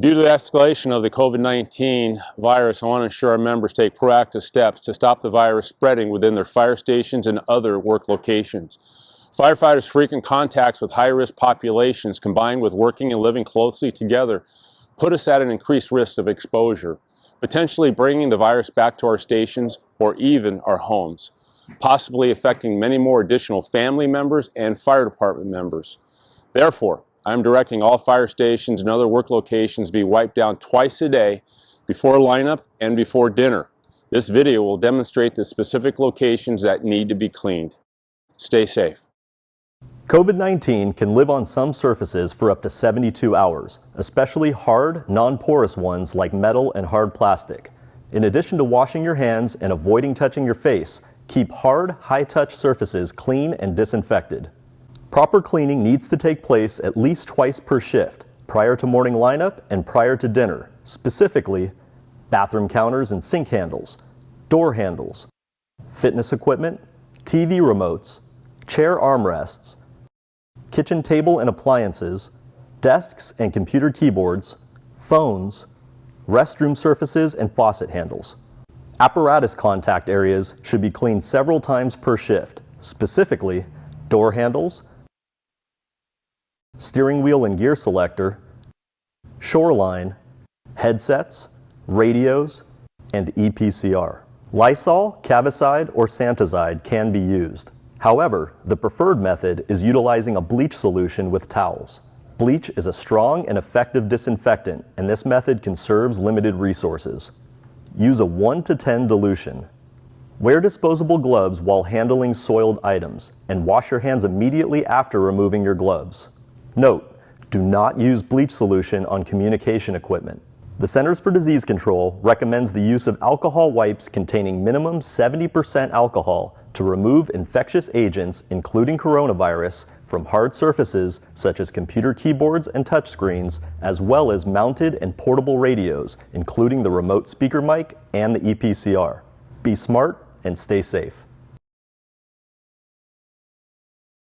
Due to the escalation of the COVID-19 virus, I want to ensure our members take proactive steps to stop the virus spreading within their fire stations and other work locations. Firefighters' frequent contacts with high-risk populations combined with working and living closely together put us at an increased risk of exposure, potentially bringing the virus back to our stations or even our homes, possibly affecting many more additional family members and fire department members. Therefore, I'm directing all fire stations and other work locations be wiped down twice a day before lineup and before dinner. This video will demonstrate the specific locations that need to be cleaned. Stay safe. COVID-19 can live on some surfaces for up to 72 hours, especially hard, non-porous ones like metal and hard plastic. In addition to washing your hands and avoiding touching your face, keep hard, high-touch surfaces clean and disinfected. Proper cleaning needs to take place at least twice per shift, prior to morning lineup and prior to dinner, specifically bathroom counters and sink handles, door handles, fitness equipment, TV remotes, chair armrests, kitchen table and appliances, desks and computer keyboards, phones, restroom surfaces and faucet handles. Apparatus contact areas should be cleaned several times per shift, specifically door handles, steering wheel and gear selector, shoreline, headsets, radios, and EPCR. Lysol, Cavicide, or Santazide can be used. However, the preferred method is utilizing a bleach solution with towels. Bleach is a strong and effective disinfectant, and this method conserves limited resources. Use a 1 to 10 dilution. Wear disposable gloves while handling soiled items, and wash your hands immediately after removing your gloves. Note, do not use bleach solution on communication equipment. The Centers for Disease Control recommends the use of alcohol wipes containing minimum 70% alcohol to remove infectious agents, including coronavirus, from hard surfaces such as computer keyboards and touchscreens, as well as mounted and portable radios, including the remote speaker mic and the EPCR. Be smart and stay safe.